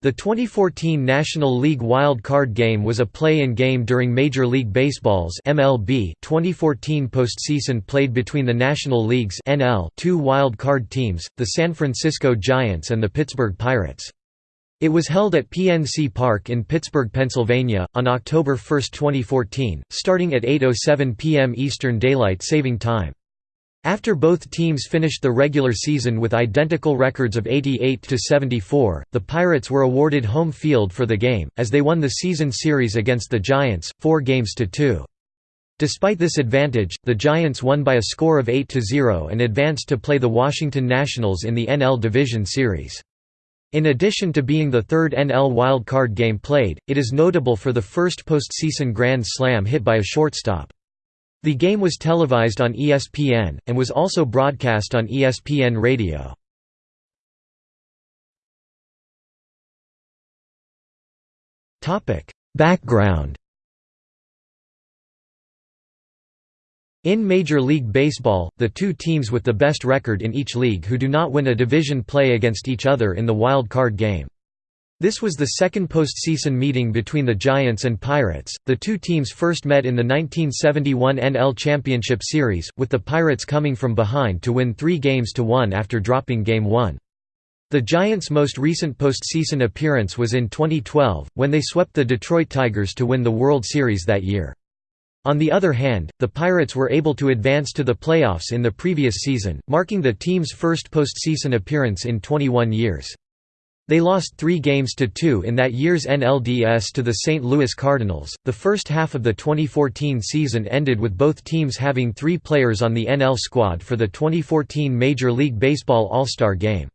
The 2014 National League Wild Card Game was a play-in game during Major League Baseball's MLB 2014 postseason played between the National League's NL two wild card teams, the San Francisco Giants and the Pittsburgh Pirates. It was held at PNC Park in Pittsburgh, Pennsylvania, on October 1, 2014, starting at 8.07 p.m. Eastern Daylight Saving Time. After both teams finished the regular season with identical records of 88 to 74, the Pirates were awarded home field for the game as they won the season series against the Giants, 4 games to 2. Despite this advantage, the Giants won by a score of 8 to 0 and advanced to play the Washington Nationals in the NL Division Series. In addition to being the third NL wildcard game played, it is notable for the first postseason grand slam hit by a shortstop. The game was televised on ESPN, and was also broadcast on ESPN Radio. Background In Major League Baseball, the two teams with the best record in each league who do not win a division play against each other in the wild card game. This was the second postseason meeting between the Giants and Pirates. The two teams first met in the 1971 NL Championship Series, with the Pirates coming from behind to win three games to one after dropping Game 1. The Giants' most recent postseason appearance was in 2012, when they swept the Detroit Tigers to win the World Series that year. On the other hand, the Pirates were able to advance to the playoffs in the previous season, marking the team's first postseason appearance in 21 years. They lost three games to two in that year's NLDS to the St. Louis Cardinals. The first half of the 2014 season ended with both teams having three players on the NL squad for the 2014 Major League Baseball All Star Game.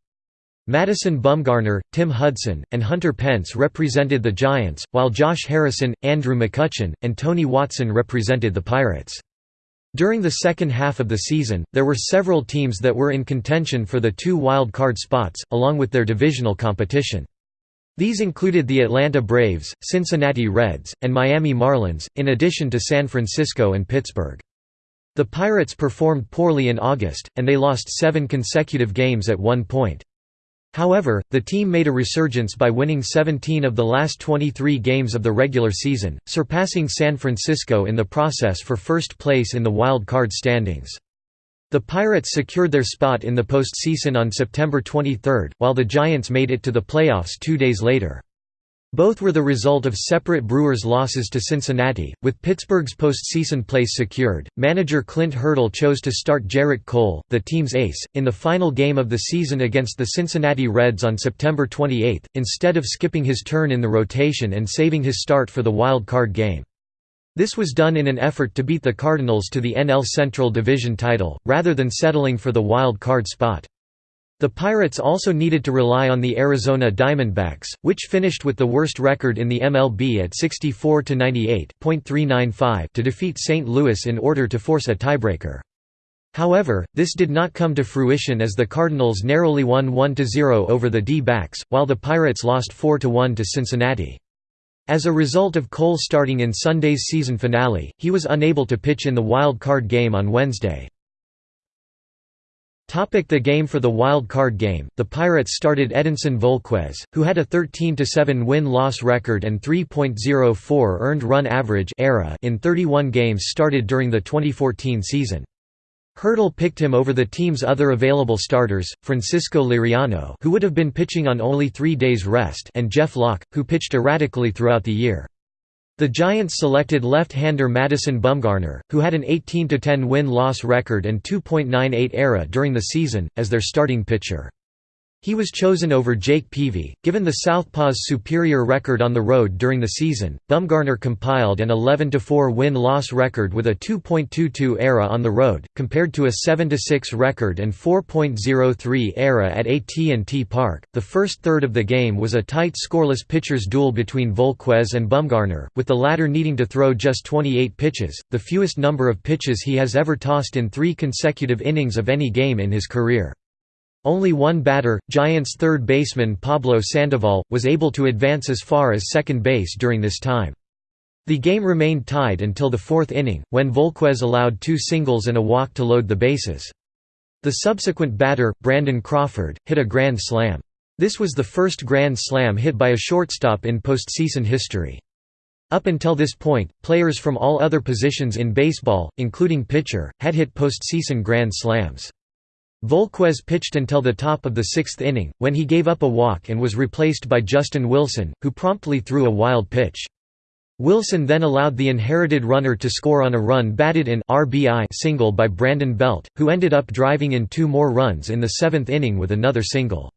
Madison Bumgarner, Tim Hudson, and Hunter Pence represented the Giants, while Josh Harrison, Andrew McCutchen, and Tony Watson represented the Pirates. During the second half of the season, there were several teams that were in contention for the two wild card spots, along with their divisional competition. These included the Atlanta Braves, Cincinnati Reds, and Miami Marlins, in addition to San Francisco and Pittsburgh. The Pirates performed poorly in August, and they lost seven consecutive games at one point. However, the team made a resurgence by winning 17 of the last 23 games of the regular season, surpassing San Francisco in the process for first place in the wild card standings. The Pirates secured their spot in the postseason on September 23, while the Giants made it to the playoffs two days later. Both were the result of separate Brewers losses to Cincinnati, with Pittsburgh's postseason place secured. Manager Clint Hurdle chose to start Gerrit Cole, the team's ace, in the final game of the season against the Cincinnati Reds on September 28, instead of skipping his turn in the rotation and saving his start for the wild card game. This was done in an effort to beat the Cardinals to the NL Central Division title, rather than settling for the wild card spot. The Pirates also needed to rely on the Arizona Diamondbacks, which finished with the worst record in the MLB at 64–98.395 to defeat St. Louis in order to force a tiebreaker. However, this did not come to fruition as the Cardinals narrowly won 1–0 over the D-backs, while the Pirates lost 4–1 to Cincinnati. As a result of Cole starting in Sunday's season finale, he was unable to pitch in the wild card game on Wednesday. The game For the wild card game, the Pirates started Edinson Volquez, who had a 13–7 win-loss record and 3.04 earned run average era in 31 games started during the 2014 season. Hurdle picked him over the team's other available starters, Francisco Liriano who would have been pitching on only three days rest and Jeff Locke, who pitched erratically throughout the year. The Giants selected left-hander Madison Bumgarner, who had an 18–10 win-loss record and 2.98 ERA during the season, as their starting pitcher. He was chosen over Jake Peavy. Given the Southpaw's superior record on the road during the season, Bumgarner compiled an 11-4 win-loss record with a 2.22 ERA on the road, compared to a 7-6 record and 4.03 ERA at AT&T Park. The first third of the game was a tight scoreless pitchers duel between Volquez and Bumgarner, with the latter needing to throw just 28 pitches, the fewest number of pitches he has ever tossed in three consecutive innings of any game in his career. Only one batter, Giants third baseman Pablo Sandoval, was able to advance as far as second base during this time. The game remained tied until the fourth inning, when Volquez allowed two singles and a walk to load the bases. The subsequent batter, Brandon Crawford, hit a grand slam. This was the first Grand Slam hit by a shortstop in postseason history. Up until this point, players from all other positions in baseball, including pitcher, had hit postseason Grand Slams. Volquez pitched until the top of the sixth inning, when he gave up a walk and was replaced by Justin Wilson, who promptly threw a wild pitch. Wilson then allowed the inherited runner to score on a run batted in RBI single by Brandon Belt, who ended up driving in two more runs in the seventh inning with another single.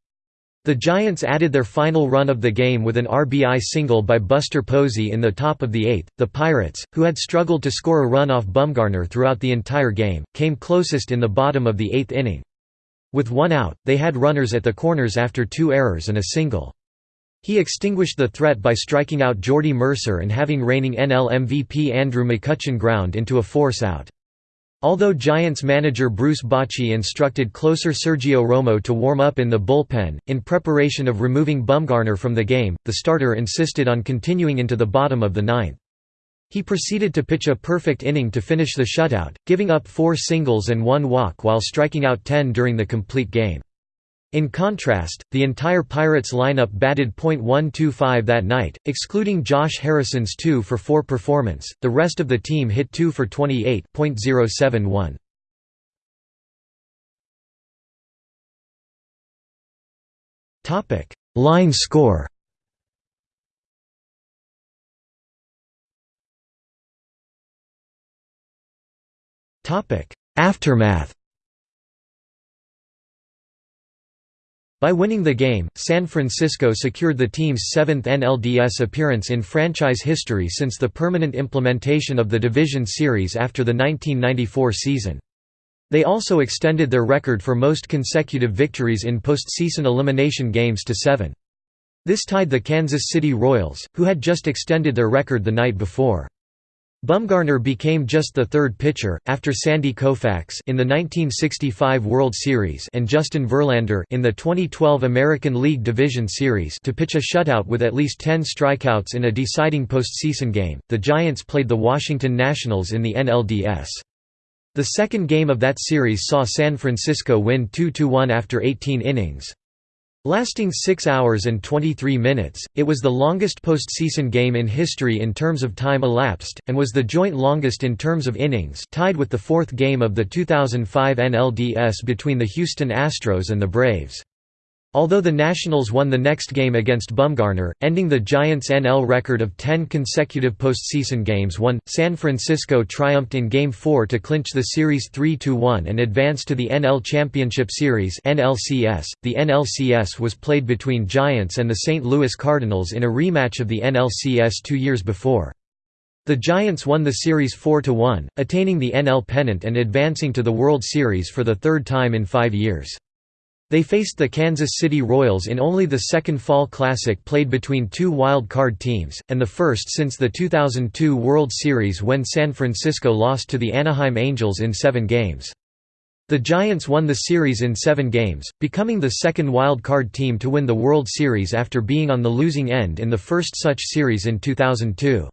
The Giants added their final run of the game with an RBI single by Buster Posey in the top of the eighth. The Pirates, who had struggled to score a run off Bumgarner throughout the entire game, came closest in the bottom of the eighth inning. With one out, they had runners at the corners after two errors and a single. He extinguished the threat by striking out Jordy Mercer and having reigning NL MVP Andrew McCutchen ground into a force out. Although Giants manager Bruce Bochy instructed closer Sergio Romo to warm up in the bullpen, in preparation of removing Bumgarner from the game, the starter insisted on continuing into the bottom of the ninth. He proceeded to pitch a perfect inning to finish the shutout, giving up four singles and one walk while striking out 10 during the complete game. In contrast, the entire Pirates lineup batted .125 that night, excluding Josh Harrison's 2 for 4 performance, the rest of the team hit 2 for 28.071. Line score Aftermath By winning the game, San Francisco secured the team's seventh NLDS appearance in franchise history since the permanent implementation of the division series after the 1994 season. They also extended their record for most consecutive victories in postseason elimination games to seven. This tied the Kansas City Royals, who had just extended their record the night before. Bumgarner became just the third pitcher, after Sandy Koufax in the 1965 World Series and Justin Verlander in the 2012 American League Division Series to pitch a shutout with at least 10 strikeouts in a deciding postseason game. The Giants played the Washington Nationals in the NLDS. The second game of that series saw San Francisco win 2–1 after 18 innings. Lasting 6 hours and 23 minutes, it was the longest postseason game in history in terms of time elapsed, and was the joint longest in terms of innings tied with the fourth game of the 2005 NLDS between the Houston Astros and the Braves. Although the Nationals won the next game against Bumgarner, ending the Giants' NL record of 10 consecutive postseason games won, San Francisco triumphed in Game 4 to clinch the series 3–1 and advance to the NL Championship Series NLCS. .The NLCS was played between Giants and the St. Louis Cardinals in a rematch of the NLCS two years before. The Giants won the series 4–1, attaining the NL pennant and advancing to the World Series for the third time in five years. They faced the Kansas City Royals in only the second Fall Classic played between two wild card teams, and the first since the 2002 World Series when San Francisco lost to the Anaheim Angels in seven games. The Giants won the series in seven games, becoming the second wild card team to win the World Series after being on the losing end in the first such series in 2002.